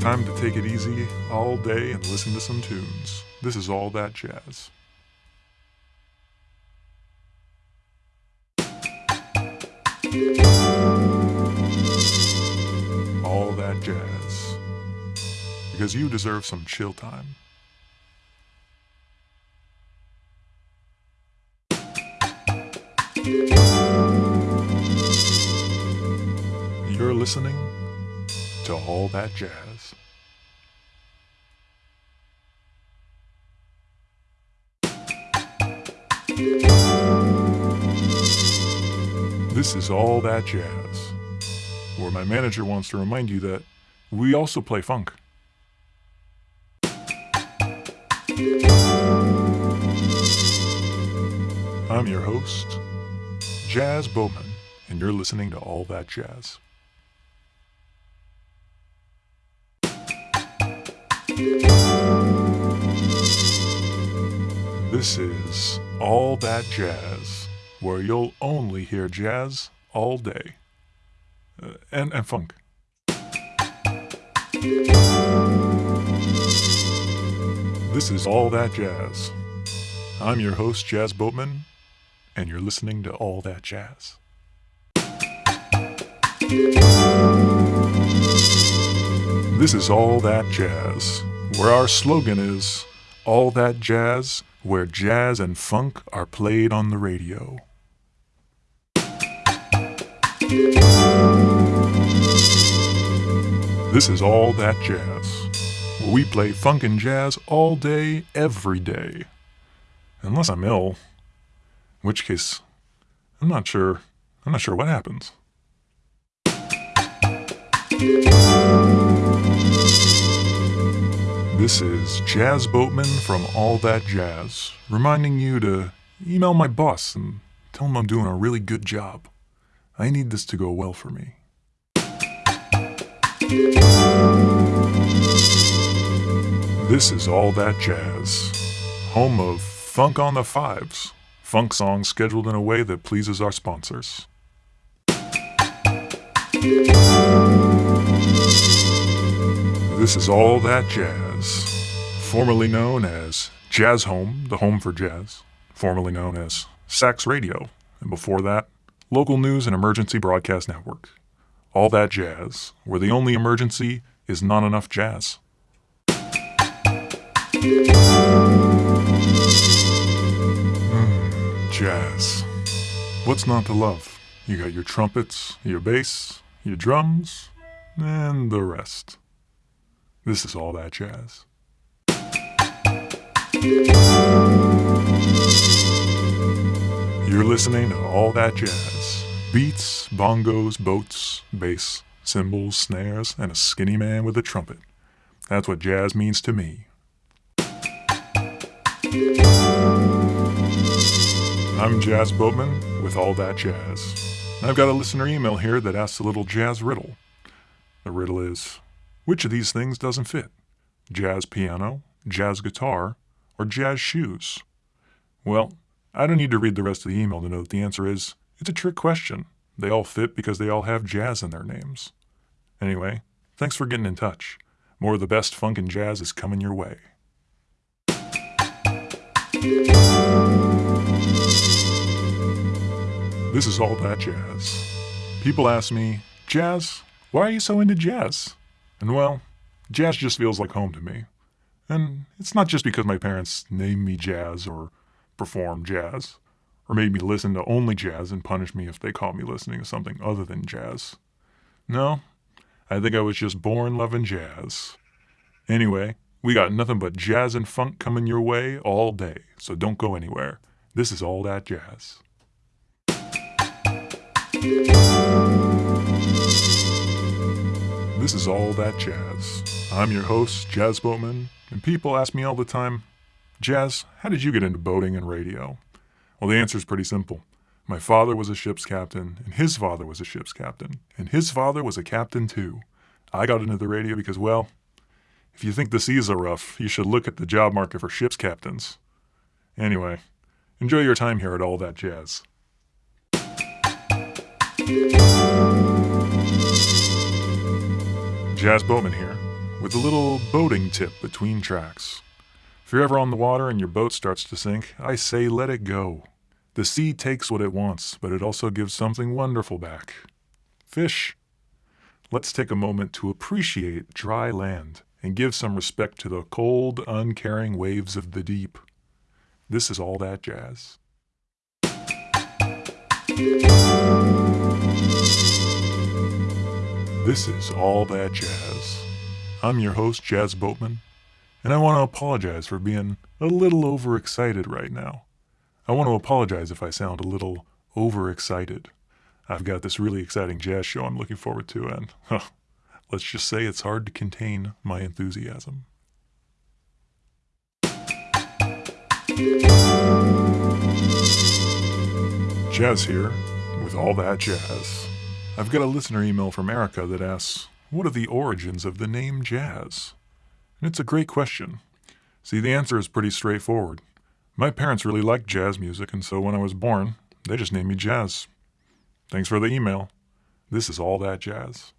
Time to take it easy all day and listen to some tunes. This is all that jazz. All that jazz. Because you deserve some chill time. You're listening to All That Jazz. This is All That Jazz, where my manager wants to remind you that we also play funk. I'm your host, Jazz Boatman, and you're listening to All That Jazz. This is All That Jazz, where you'll only hear jazz all day. Uh, and, and funk. This is All That Jazz. I'm your host, Jazz Boatman, and you're listening to All That Jazz. This is All That Jazz, where our slogan is All That Jazz, where jazz and funk are played on the radio. This is All That Jazz, where we play funk and jazz all day, every day. Unless I'm ill, in which case, I'm not sure. I'm not sure what happens. This is Jazz Boatman from All That Jazz, reminding you to email my boss and tell him I'm doing a really good job. I need this to go well for me. This is All That Jazz, home of Funk on the Fives, funk songs scheduled in a way that pleases our sponsors. This is All That Jazz, formerly known as Jazz Home, the home for jazz, formerly known as Sax Radio, and before that, Local News and Emergency Broadcast Network. All That Jazz, where the only emergency is not enough jazz. Mm, jazz. What's not to love? You got your trumpets, your bass, your drums, and the rest. This is all that jazz. You're listening to All That Jazz. Beats, bongos, boats, bass, cymbals, snares, and a skinny man with a trumpet. That's what jazz means to me. I'm Jazz Boatman with All That Jazz. I've got a listener email here that asks a little jazz riddle. The riddle is which of these things doesn't fit? Jazz piano, jazz guitar, or jazz shoes? Well, I don't need to read the rest of the email to know that the answer is it's a trick question. They all fit because they all have jazz in their names. Anyway, thanks for getting in touch. More of the best funk and jazz is coming your way. This is all that jazz. People ask me, Jazz, why are you so into jazz? And well, jazz just feels like home to me. And it's not just because my parents named me jazz or perform jazz, or made me listen to only jazz and punish me if they caught me listening to something other than jazz. No, I think I was just born loving jazz. Anyway, we got nothing but jazz and funk coming your way all day, so don't go anywhere. This is all that jazz. This is all that jazz. I'm your host, Jazz Boatman, and people ask me all the time, Jazz, how did you get into boating and radio? Well, the answer is pretty simple. My father was a ship's captain, and his father was a ship's captain, and his father was a captain too. I got into the radio because, well, if you think the seas are rough, you should look at the job market for ship's captains. Anyway, enjoy your time here at All That Jazz. Jazz Boatman here, with a little boating tip between tracks. If you're ever on the water and your boat starts to sink, I say let it go. The sea takes what it wants, but it also gives something wonderful back. Fish. Let's take a moment to appreciate dry land and give some respect to the cold, uncaring waves of the deep. This is all that jazz. This is All That Jazz. I'm your host, Jazz Boatman, and I want to apologize for being a little overexcited right now. I want to apologize if I sound a little overexcited. I've got this really exciting jazz show I'm looking forward to, and huh, let's just say it's hard to contain my enthusiasm. Jazz here with All That Jazz. I've got a listener email from Erica that asks, What are the origins of the name jazz? And it's a great question. See, the answer is pretty straightforward. My parents really liked jazz music, and so when I was born, they just named me Jazz. Thanks for the email. This is all that jazz.